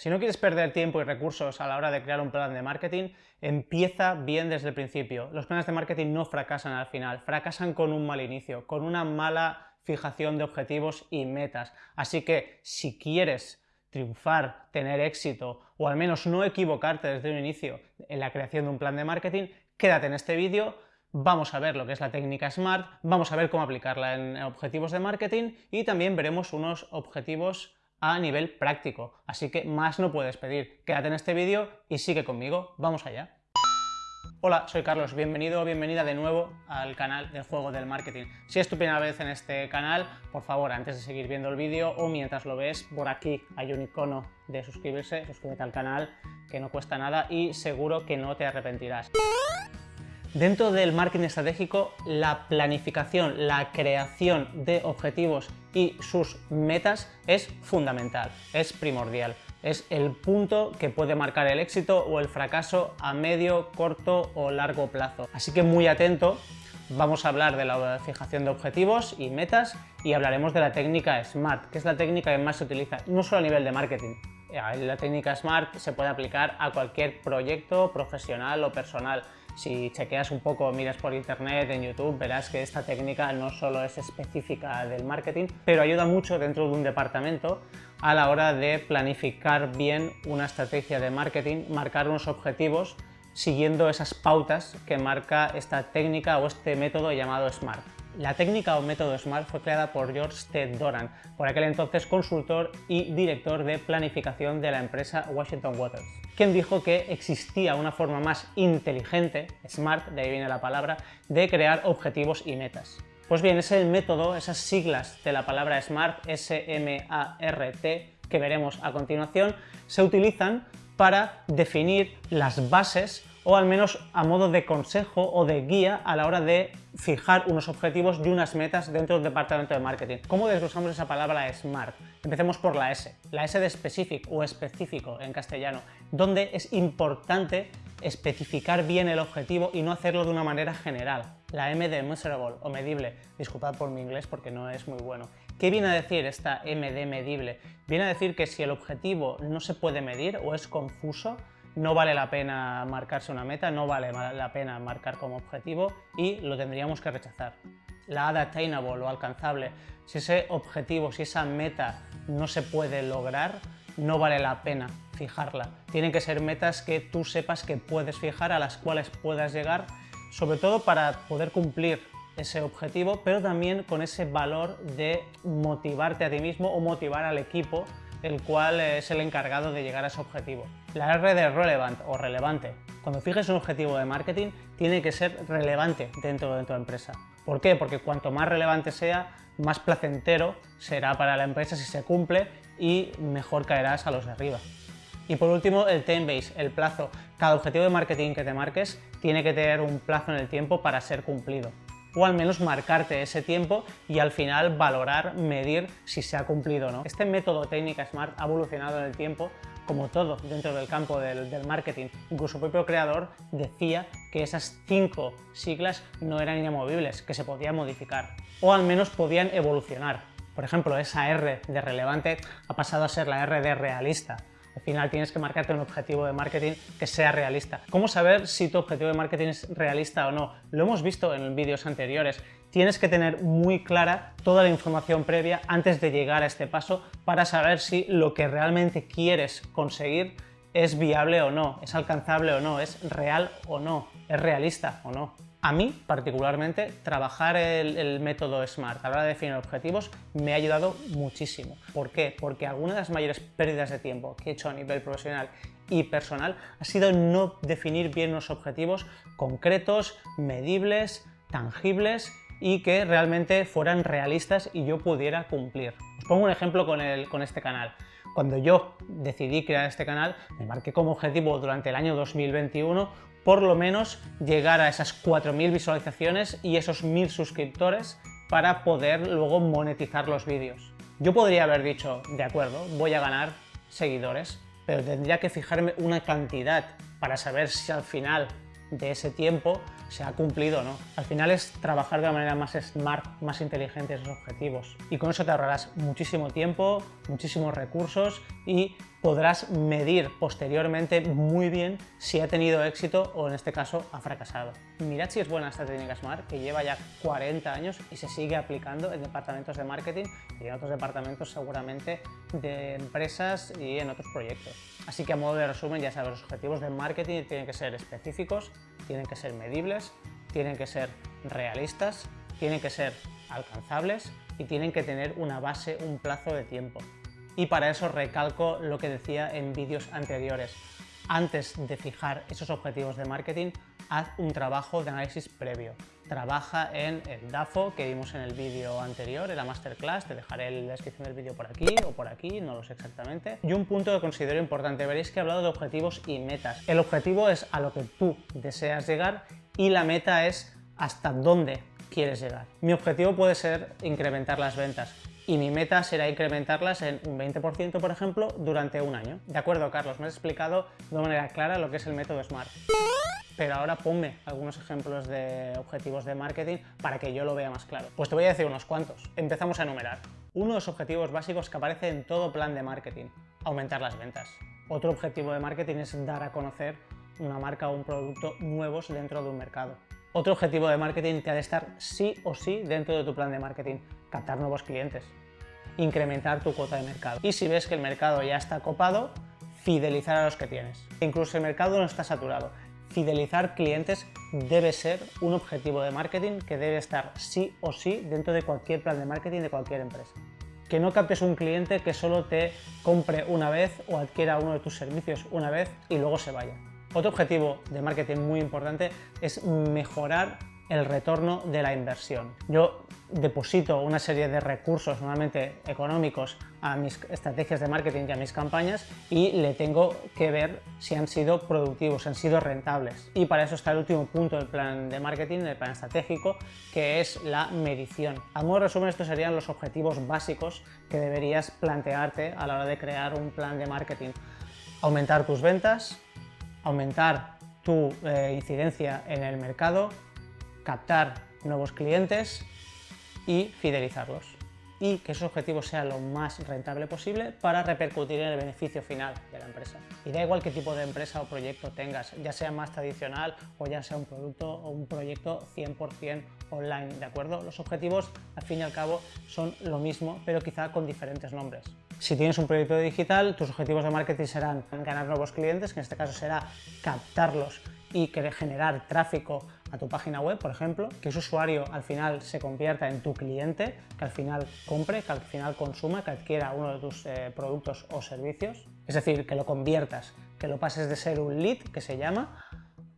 Si no quieres perder tiempo y recursos a la hora de crear un plan de marketing, empieza bien desde el principio. Los planes de marketing no fracasan al final, fracasan con un mal inicio, con una mala fijación de objetivos y metas. Así que si quieres triunfar, tener éxito o al menos no equivocarte desde un inicio en la creación de un plan de marketing, quédate en este vídeo, vamos a ver lo que es la técnica SMART, vamos a ver cómo aplicarla en objetivos de marketing y también veremos unos objetivos a nivel práctico. Así que más no puedes pedir. Quédate en este vídeo y sigue conmigo. ¡Vamos allá! Hola, soy Carlos, bienvenido o bienvenida de nuevo al canal del Juego del Marketing. Si es tu primera vez en este canal, por favor, antes de seguir viendo el vídeo o mientras lo ves, por aquí hay un icono de suscribirse, suscríbete al canal, que no cuesta nada y seguro que no te arrepentirás. Dentro del marketing estratégico, la planificación, la creación de objetivos y sus metas es fundamental, es primordial. Es el punto que puede marcar el éxito o el fracaso a medio, corto o largo plazo. Así que muy atento, vamos a hablar de la fijación de objetivos y metas y hablaremos de la técnica SMART, que es la técnica que más se utiliza, no solo a nivel de marketing, la técnica SMART se puede aplicar a cualquier proyecto profesional o personal. Si chequeas un poco, miras por internet, en YouTube, verás que esta técnica no solo es específica del marketing, pero ayuda mucho dentro de un departamento a la hora de planificar bien una estrategia de marketing, marcar unos objetivos siguiendo esas pautas que marca esta técnica o este método llamado SMART. La técnica o método SMART fue creada por George T. Doran, por aquel entonces consultor y director de planificación de la empresa Washington Waters, quien dijo que existía una forma más inteligente, SMART, de ahí viene la palabra, de crear objetivos y metas. Pues bien, ese método, esas siglas de la palabra SMART, S-M-A-R-T, que veremos a continuación, se utilizan para definir las bases o al menos a modo de consejo o de guía a la hora de fijar unos objetivos y unas metas dentro del departamento de marketing. ¿Cómo desglosamos esa palabra SMART? Empecemos por la S, la S de specific o específico en castellano, donde es importante especificar bien el objetivo y no hacerlo de una manera general. La M de measurable o medible, disculpad por mi inglés porque no es muy bueno. ¿Qué viene a decir esta M de medible? Viene a decir que si el objetivo no se puede medir o es confuso, no vale la pena marcarse una meta, no vale la pena marcar como objetivo y lo tendríamos que rechazar. La attainable o alcanzable, si ese objetivo, si esa meta no se puede lograr, no vale la pena fijarla. Tienen que ser metas que tú sepas que puedes fijar, a las cuales puedas llegar, sobre todo para poder cumplir ese objetivo, pero también con ese valor de motivarte a ti mismo o motivar al equipo el cual es el encargado de llegar a ese objetivo. La R de relevant o relevante. Cuando fijes un objetivo de marketing, tiene que ser relevante dentro de tu empresa. ¿Por qué? Porque cuanto más relevante sea, más placentero será para la empresa si se cumple y mejor caerás a los de arriba. Y por último, el time base, el plazo. Cada objetivo de marketing que te marques tiene que tener un plazo en el tiempo para ser cumplido o al menos marcarte ese tiempo y al final valorar, medir si se ha cumplido o no. Este método técnica SMART ha evolucionado en el tiempo como todo dentro del campo del, del, marketing. Incluso el propio creador decía que esas cinco siglas no eran inamovibles, que se podían modificar o al menos podían evolucionar. Por ejemplo, esa R de relevante ha pasado a ser la R de realista, al final tienes que marcarte un objetivo de marketing que sea realista. ¿Cómo saber si tu objetivo de marketing es realista o no? Lo hemos visto en vídeos anteriores. Tienes que tener muy clara toda la información previa antes de llegar a este paso para saber si lo que realmente quieres conseguir es viable o no, es alcanzable o no, es real o no, es realista o no. A mí, particularmente, trabajar el, método SMART a la hora de definir objetivos me ha ayudado muchísimo. ¿Por qué? Porque alguna de las mayores pérdidas de tiempo que he hecho a nivel profesional y personal ha sido no definir bien unos objetivos concretos, medibles, tangibles y que realmente fueran realistas y yo pudiera cumplir. Os pongo un ejemplo con, con este canal. Cuando yo decidí crear este canal, me marqué como objetivo durante el año 2021 por lo menos llegar a esas 4.000 visualizaciones y esos 1.000 suscriptores para poder luego monetizar los vídeos. Yo podría haber dicho, de acuerdo, voy a ganar seguidores, pero tendría que fijarme una cantidad para saber si al final de ese tiempo se ha cumplido o no. Al final es trabajar de la manera más smart, más inteligente esos objetivos. Y con eso te ahorrarás muchísimo tiempo, muchísimos recursos y podrás medir posteriormente muy bien si ha tenido éxito o en este caso ha fracasado. Mirad si es buena esta técnica SMART que lleva ya 40 años y se sigue aplicando en departamentos de marketing y en otros departamentos seguramente de empresas y en otros proyectos. Así que a modo de resumen ya sabes, los objetivos de marketing tienen que ser específicos, tienen que ser medibles, tienen que ser realistas, tienen que ser alcanzables y tienen que tener una base, un plazo de tiempo y para eso recalco lo que decía en vídeos anteriores. Antes de fijar esos objetivos de marketing, haz un trabajo de análisis previo. Trabaja en el DAFO que vimos en el vídeo anterior, en la masterclass, te dejaré la descripción del vídeo por aquí o por aquí, no lo sé exactamente. Y un punto que considero importante, veréis que he hablado de objetivos y metas. El objetivo es a lo que tú deseas llegar y la meta es hasta dónde quieres llegar. Mi objetivo puede ser incrementar las ventas, y mi meta será incrementarlas en un 20%, por ejemplo, durante un año. De acuerdo, Carlos, me has explicado de manera clara lo que es el método SMART. Pero ahora ponme algunos ejemplos de objetivos de marketing para que yo lo vea más claro. Pues te voy a decir unos cuantos. Empezamos a enumerar. Uno de los objetivos básicos que aparece en todo plan de marketing, aumentar las ventas. Otro objetivo de marketing es dar a conocer una marca o un producto nuevos dentro de un mercado. Otro objetivo de marketing que ha de estar sí o sí dentro de tu plan de marketing, captar nuevos clientes incrementar tu cuota de mercado. Y si ves que el mercado ya está copado, fidelizar a los que tienes. Incluso el mercado no está saturado. Fidelizar clientes debe ser un objetivo de marketing que debe estar sí o sí dentro de cualquier plan de marketing de cualquier empresa. Que no captes un cliente que solo te compre una vez o adquiera uno de tus servicios una vez y luego se vaya. Otro objetivo de marketing muy importante es mejorar el retorno de la inversión. Yo deposito una serie de recursos, normalmente económicos, a mis estrategias de marketing y a mis campañas y le tengo que ver si han sido productivos, si han sido rentables. Y para eso está el último punto del plan de marketing, del plan estratégico, que es la medición. A modo de resumen, estos serían los objetivos básicos que deberías plantearte a la hora de crear un plan de marketing. Aumentar tus ventas, aumentar tu eh, incidencia en el mercado, captar nuevos clientes y fidelizarlos y que esos objetivos sean lo más rentable posible para repercutir en el beneficio final de la empresa. Y da igual qué tipo de empresa o proyecto tengas, ya sea más tradicional o ya sea un producto o un proyecto 100% online, ¿de acuerdo? Los objetivos, al fin y al cabo, son lo mismo, pero quizá con diferentes nombres. Si tienes un proyecto digital, tus objetivos de marketing serán ganar nuevos clientes, que en este caso será captarlos y generar tráfico a tu página web, por ejemplo, que ese usuario al final se convierta en tu cliente, que al final compre, que al final consuma, que adquiera uno de tus eh, productos o servicios. Es decir, que lo conviertas, que lo pases de ser un lead, que se llama,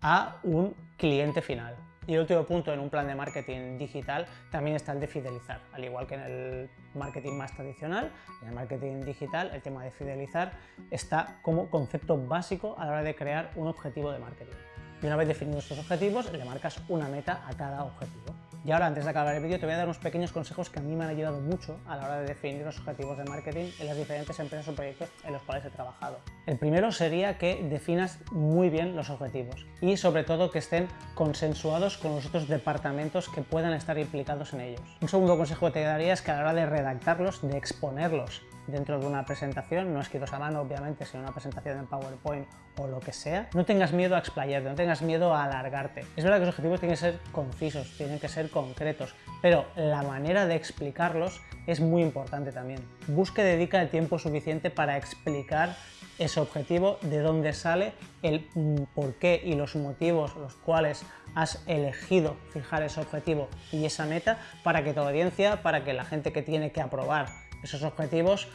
a un cliente final. Y el último punto en un plan de marketing digital también está el de fidelizar. Al igual que en el marketing más tradicional, en el marketing digital el tema de fidelizar está como concepto básico a la hora de crear un objetivo de marketing. Y una vez definidos estos objetivos, le marcas una meta a cada objetivo. Y ahora, antes de acabar el vídeo, te voy a dar unos pequeños consejos que a mí me han ayudado mucho a la hora de definir los objetivos de marketing en las diferentes empresas o proyectos en los cuales he trabajado. El primero sería que definas muy bien los objetivos y sobre todo que estén consensuados con los otros departamentos que puedan estar implicados en ellos. Un segundo consejo que te daría es que a la hora de redactarlos, de exponerlos dentro de una presentación, no escritos a mano obviamente, sino una presentación en PowerPoint o lo que sea, no tengas miedo a explayarte, no tengas miedo a alargarte. Es verdad que los objetivos tienen que ser concisos, tienen que ser concretos, pero la manera de explicarlos es muy importante también. Busque dedica el tiempo suficiente para explicar ese objetivo, de dónde sale, el por qué y los motivos los cuales has elegido fijar ese objetivo y esa meta para que tu audiencia, para que la gente que tiene que aprobar esos objetivos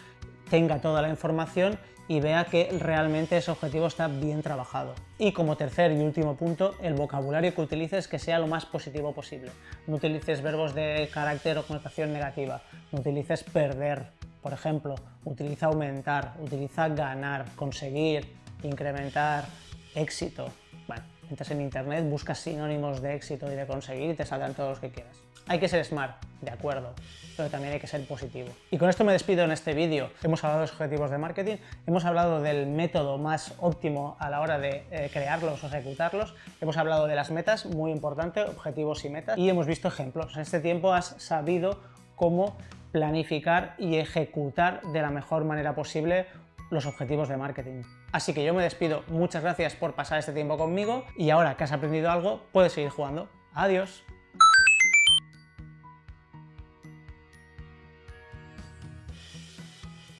tenga toda la información y vea que realmente ese objetivo está bien trabajado. Y como tercer y último punto, el vocabulario que utilices que sea lo más positivo posible. No utilices verbos de carácter o connotación negativa, no utilices perder, por ejemplo, utiliza aumentar, utiliza ganar, conseguir, incrementar, éxito. Entras en internet, buscas sinónimos de éxito y de conseguir y te saldrán todos los que quieras. Hay que ser smart, de acuerdo, pero también hay que ser positivo. Y con esto me despido en este vídeo. Hemos hablado de los objetivos de marketing, hemos hablado del método más óptimo a la hora de eh, crearlos o ejecutarlos, hemos hablado de las metas, muy importante, objetivos y metas, y hemos visto ejemplos. En este tiempo has sabido cómo planificar y ejecutar de la mejor manera posible los objetivos de marketing. Así que yo me despido, muchas gracias por pasar este tiempo conmigo y ahora que has aprendido algo, puedes seguir jugando. Adiós.